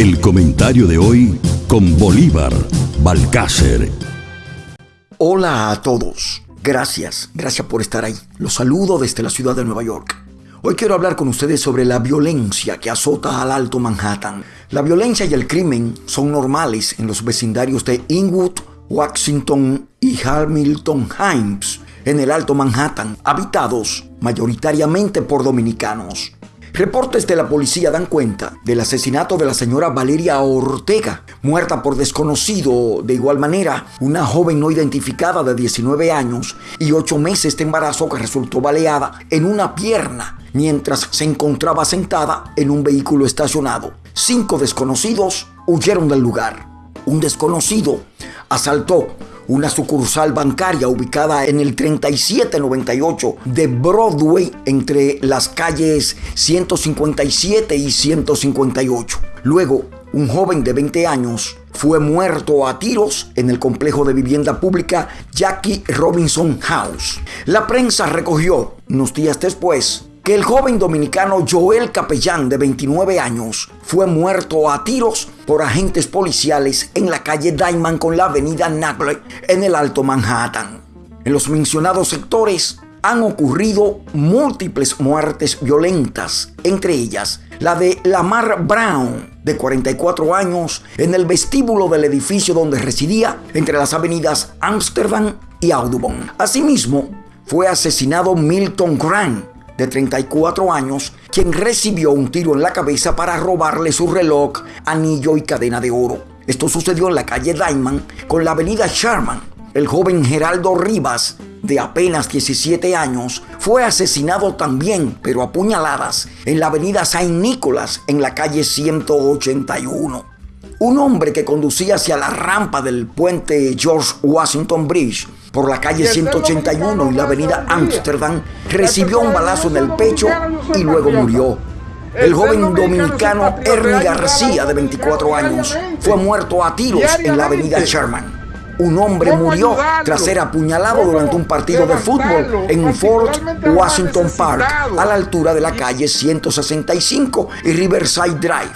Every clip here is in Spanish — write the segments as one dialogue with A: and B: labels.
A: El comentario de hoy con Bolívar Balcácer.
B: Hola a todos. Gracias, gracias por estar ahí. Los saludo desde la ciudad de Nueva York. Hoy quiero hablar con ustedes sobre la violencia que azota al Alto Manhattan. La violencia y el crimen son normales en los vecindarios de Inwood, Washington y Hamilton Heights, en el Alto Manhattan, habitados mayoritariamente por dominicanos. Reportes de la policía dan cuenta del asesinato de la señora Valeria Ortega, muerta por desconocido. De igual manera, una joven no identificada de 19 años y 8 meses de embarazo que resultó baleada en una pierna mientras se encontraba sentada en un vehículo estacionado. Cinco desconocidos huyeron del lugar. Un desconocido asaltó una sucursal bancaria ubicada en el 3798 de Broadway entre las calles 157 y 158. Luego, un joven de 20 años fue muerto a tiros en el complejo de vivienda pública Jackie Robinson House. La prensa recogió, unos días después, que el joven dominicano Joel Capellán, de 29 años, fue muerto a tiros por agentes policiales en la calle Diamond con la avenida Nagle en el Alto Manhattan. En los mencionados sectores han ocurrido múltiples muertes violentas, entre ellas la de Lamar Brown, de 44 años, en el vestíbulo del edificio donde residía entre las avenidas Amsterdam y Audubon. Asimismo, fue asesinado Milton Grant, de 34 años, quien recibió un tiro en la cabeza para robarle su reloj, anillo y cadena de oro. Esto sucedió en la calle Diamond con la avenida Sherman. El joven Geraldo Rivas, de apenas 17 años, fue asesinado también, pero a puñaladas, en la avenida Saint Nicholas, en la calle 181. Un hombre que conducía hacia la rampa del puente George Washington Bridge por la calle 181 y la avenida Amsterdam recibió un balazo en el pecho y luego murió. El joven dominicano Ernie García, de 24 años, fue muerto a tiros en la avenida Sherman. Un hombre murió tras ser apuñalado durante un partido de fútbol en Fort Washington Park, a la altura de la calle 165 y Riverside Drive.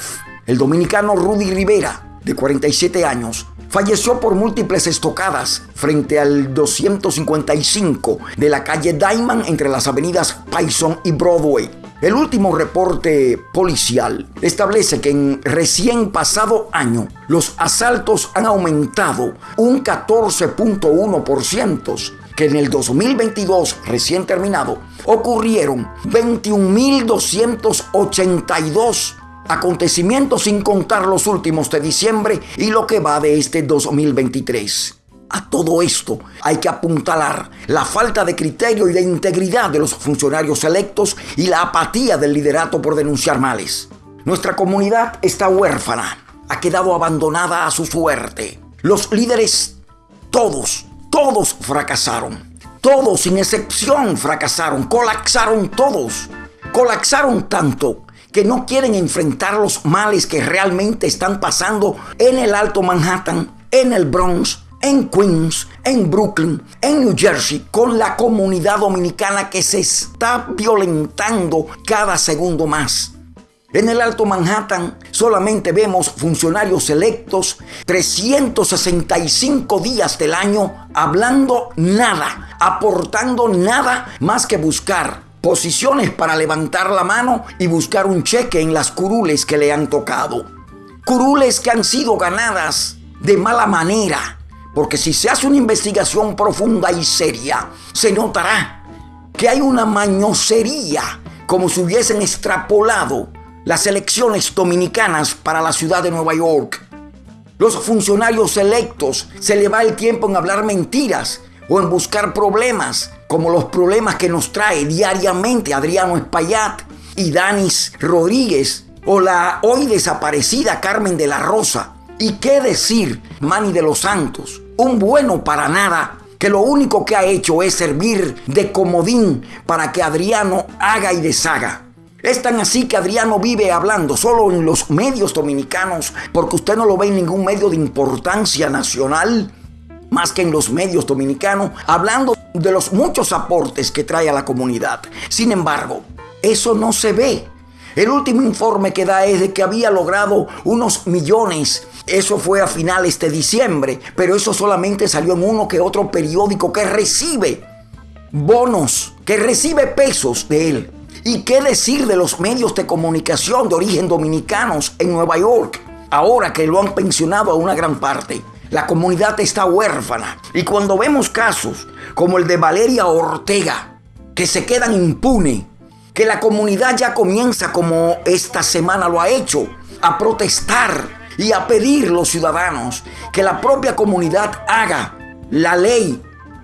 B: El dominicano Rudy Rivera, de 47 años, falleció por múltiples estocadas frente al 255 de la calle Diamond entre las avenidas Payson y Broadway. El último reporte policial establece que en recién pasado año los asaltos han aumentado un 14.1%, que en el 2022 recién terminado ocurrieron 21.282 acontecimientos sin contar los últimos de diciembre y lo que va de este 2023. A todo esto hay que apuntalar la falta de criterio y de integridad de los funcionarios electos y la apatía del liderato por denunciar males. Nuestra comunidad está huérfana, ha quedado abandonada a su suerte. Los líderes, todos, todos fracasaron. Todos, sin excepción, fracasaron, colapsaron todos. Colapsaron tanto que no quieren enfrentar los males que realmente están pasando en el Alto Manhattan, en el Bronx, en Queens, en Brooklyn, en New Jersey, con la comunidad dominicana que se está violentando cada segundo más. En el Alto Manhattan solamente vemos funcionarios electos 365 días del año hablando nada, aportando nada más que buscar posiciones para levantar la mano y buscar un cheque en las curules que le han tocado. Curules que han sido ganadas de mala manera, porque si se hace una investigación profunda y seria, se notará que hay una mañosería, como si hubiesen extrapolado las elecciones dominicanas para la ciudad de Nueva York. Los funcionarios electos se le va el tiempo en hablar mentiras o en buscar problemas como los problemas que nos trae diariamente Adriano Espaillat y Danis Rodríguez o la hoy desaparecida Carmen de la Rosa. ¿Y qué decir Manny de los Santos? Un bueno para nada que lo único que ha hecho es servir de comodín para que Adriano haga y deshaga. Es tan así que Adriano vive hablando solo en los medios dominicanos porque usted no lo ve en ningún medio de importancia nacional más que en los medios dominicanos, hablando de los muchos aportes que trae a la comunidad. Sin embargo, eso no se ve. El último informe que da es de que había logrado unos millones. Eso fue a finales de diciembre, pero eso solamente salió en uno que otro periódico que recibe bonos, que recibe pesos de él. ¿Y qué decir de los medios de comunicación de origen dominicanos en Nueva York? Ahora que lo han pensionado a una gran parte. La comunidad está huérfana. Y cuando vemos casos como el de Valeria Ortega, que se quedan impune, que la comunidad ya comienza como esta semana lo ha hecho, a protestar y a pedir los ciudadanos que la propia comunidad haga la ley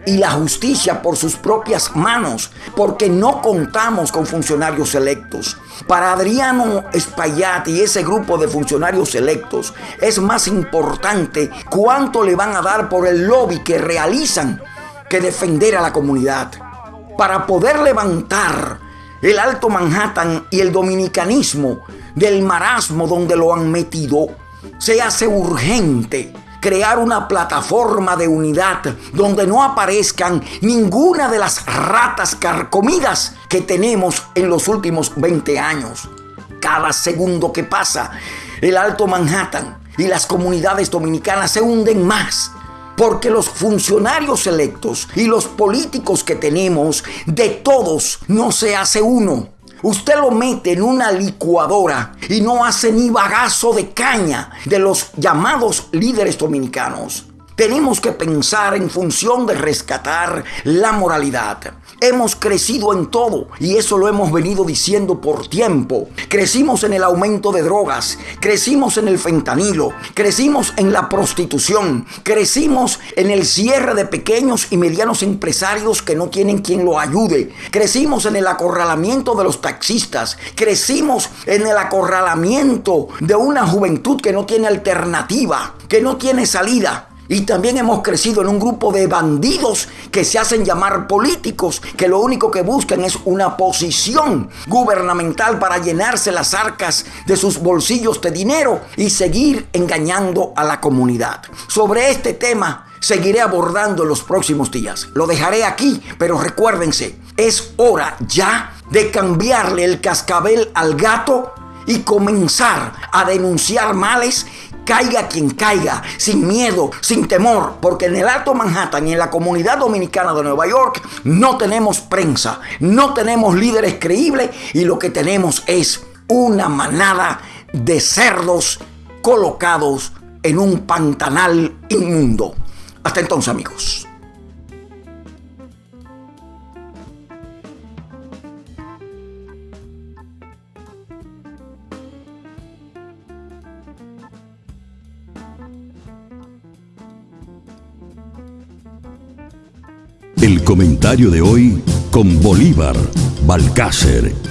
B: y la justicia por sus propias manos, porque no contamos con funcionarios electos. Para Adriano Espaillat y ese grupo de funcionarios electos es más importante cuánto le van a dar por el lobby que realizan que defender a la comunidad. Para poder levantar el Alto Manhattan y el dominicanismo del marasmo donde lo han metido, se hace urgente crear una plataforma de unidad donde no aparezcan ninguna de las ratas carcomidas que tenemos en los últimos 20 años. Cada segundo que pasa, el Alto Manhattan y las comunidades dominicanas se hunden más porque los funcionarios electos y los políticos que tenemos, de todos no se hace uno. Usted lo mete en una licuadora y no hace ni bagazo de caña de los llamados líderes dominicanos. Tenemos que pensar en función de rescatar la moralidad. Hemos crecido en todo y eso lo hemos venido diciendo por tiempo. Crecimos en el aumento de drogas, crecimos en el fentanilo, crecimos en la prostitución, crecimos en el cierre de pequeños y medianos empresarios que no tienen quien lo ayude, crecimos en el acorralamiento de los taxistas, crecimos en el acorralamiento de una juventud que no tiene alternativa, que no tiene salida. Y también hemos crecido en un grupo de bandidos que se hacen llamar políticos, que lo único que buscan es una posición gubernamental para llenarse las arcas de sus bolsillos de dinero y seguir engañando a la comunidad. Sobre este tema seguiré abordando en los próximos días. Lo dejaré aquí, pero recuérdense, es hora ya de cambiarle el cascabel al gato y comenzar a denunciar males caiga quien caiga, sin miedo, sin temor, porque en el Alto Manhattan y en la comunidad dominicana de Nueva York no tenemos prensa, no tenemos líderes creíbles y lo que tenemos es una manada de cerdos colocados en un pantanal inmundo. Hasta entonces amigos.
A: Comentario de hoy con Bolívar Balcácer